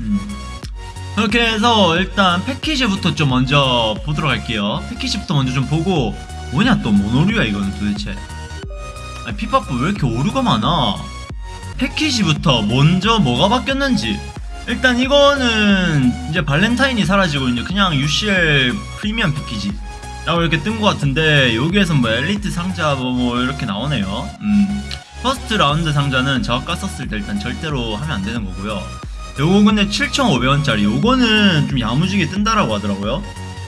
음. 그렇게 해서 일단 패키지부터 좀 먼저 보도록 할게요. 패키지부터 먼저 좀 보고 뭐냐 또뭔 오류야 이거는 도대체. 아니 피파프 왜 이렇게 오류가 많아? 패키지부터 먼저 뭐가 바뀌었는지 일단 이거는 이제 발렌타인이 사라지고 이제 그냥 UCL 프리미엄 패키지 라고 이렇게 뜬 것 같은데 여기에서 뭐 엘리트 상자 뭐, 뭐 이렇게 나오네요 음 first round 상자는 저가 깠었을 때 일단 절대로 하면 안 되는 거고요 요거 근데 7,500원짜리. 요거는 좀 야무지게 뜬다라고 하더라고요.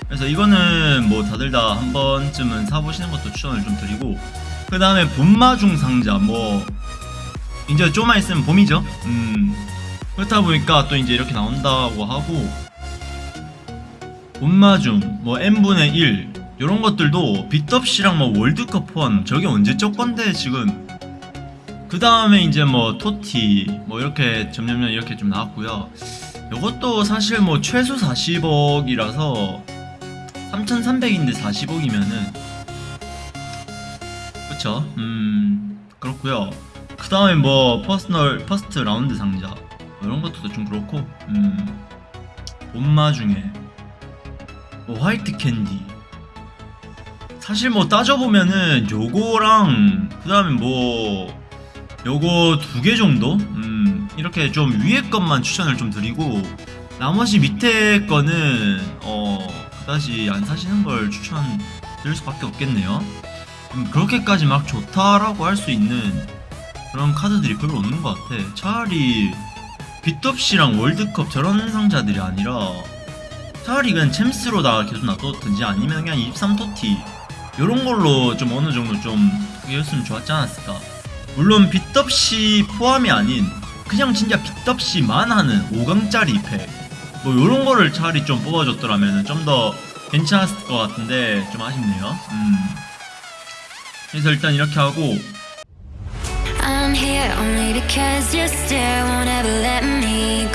그래서 이거는 뭐 다들 다 한 번쯤은 사보시는 것도 추천을 좀 드리고 그 다음에 봄마중 상자. 뭐 이제 좀만 있으면 봄이죠? 음. 그렇다 보니까 또 이제 이렇게 나온다고 하고 봄마중 뭐 n분의 1 이런 것들도 빗덥시랑 뭐 월드컵 포함 저게 언제적 건데 지금 그 다음에 이제 뭐 TOTY 뭐 이렇게 점점점 이렇게 좀 나왔고요. 이것도 사실 뭐 최소 40억이라서 3,300인데 40억이면은 그쵸? 음 그렇고요. 그 다음에 뭐 personal first round 상자 뭐 이런 것도 좀 그렇고 음 봄마 중에 뭐 화이트 캔디. 사실 뭐 따져보면은 요거랑 그 다음에 뭐 요거 두 개 정도? 음 이렇게 좀 위에 것만 추천을 좀 드리고 나머지 밑에 거는 어 그다지 안 사시는 걸 추천 드릴 수밖에 없겠네요. 음, 그렇게까지 막 좋다라고 할 수 있는 그런 카드들이 별로 없는 것 같아. 차라리 빗덥시랑 월드컵 저런 상자들이 아니라 차라리 그냥 챔스로 다 계속 놔뒀든지 아니면 그냥 23토티 요런 걸로 좀 어느 정도 좀 그게 였으면 좋았지 않았을까 물론 빗덥시 포함이 아닌 그냥 진짜 빗덥시만 하는 5강짜리 팩. 뭐 요런 거를 차라리 좀 뽑아줬더라면 좀 더 괜찮았을 것 같은데 좀 아쉽네요. 음. 그래서 일단 이렇게 하고. I'm here only because you still won't ever let me